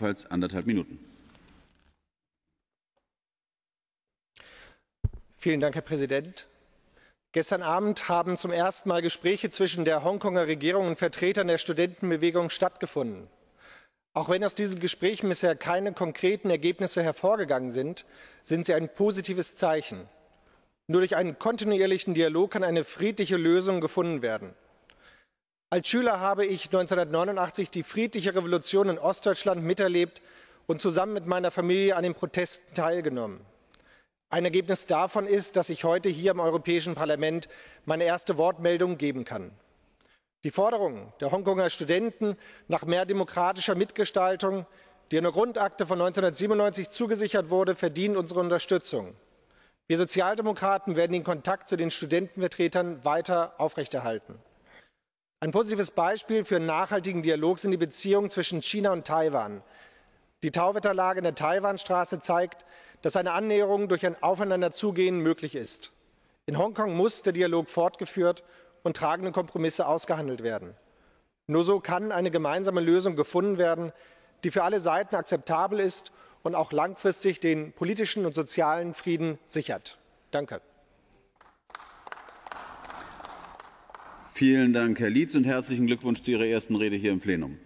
ebenfalls anderthalb Minuten. Vielen Dank, Herr Präsident. Gestern Abend haben zum ersten Mal Gespräche zwischen der Hongkonger Regierung und Vertretern der Studentenbewegung stattgefunden. Auch wenn aus diesen Gesprächen bisher keine konkreten Ergebnisse hervorgegangen sind, sind sie ein positives Zeichen. Nur durch einen kontinuierlichen Dialog kann eine friedliche Lösung gefunden werden. Als Schüler habe ich 1989 die friedliche Revolution in Ostdeutschland miterlebt und zusammen mit meiner Familie an den Protesten teilgenommen. Ein Ergebnis davon ist, dass ich heute hier im Europäischen Parlament meine erste Wortmeldung geben kann. Die Forderung der Hongkonger Studenten nach mehr demokratischer Mitgestaltung, die in der Grundakte von 1997 zugesichert wurde, verdient unsere Unterstützung. Wir Sozialdemokraten werden den Kontakt zu den Studentenvertretern weiter aufrechterhalten. Ein positives Beispiel für einen nachhaltigen Dialog sind die Beziehungen zwischen China und Taiwan. Die Tauwetterlage in der Taiwanstraße zeigt, dass eine Annäherung durch ein Aufeinanderzugehen möglich ist. In Hongkong muss der Dialog fortgeführt und tragende Kompromisse ausgehandelt werden. Nur so kann eine gemeinsame Lösung gefunden werden, die für alle Seiten akzeptabel ist und auch langfristig den politischen und sozialen Frieden sichert. Danke. Vielen Dank, Herr Lietz, und herzlichen Glückwunsch zu Ihrer ersten Rede hier im Plenum.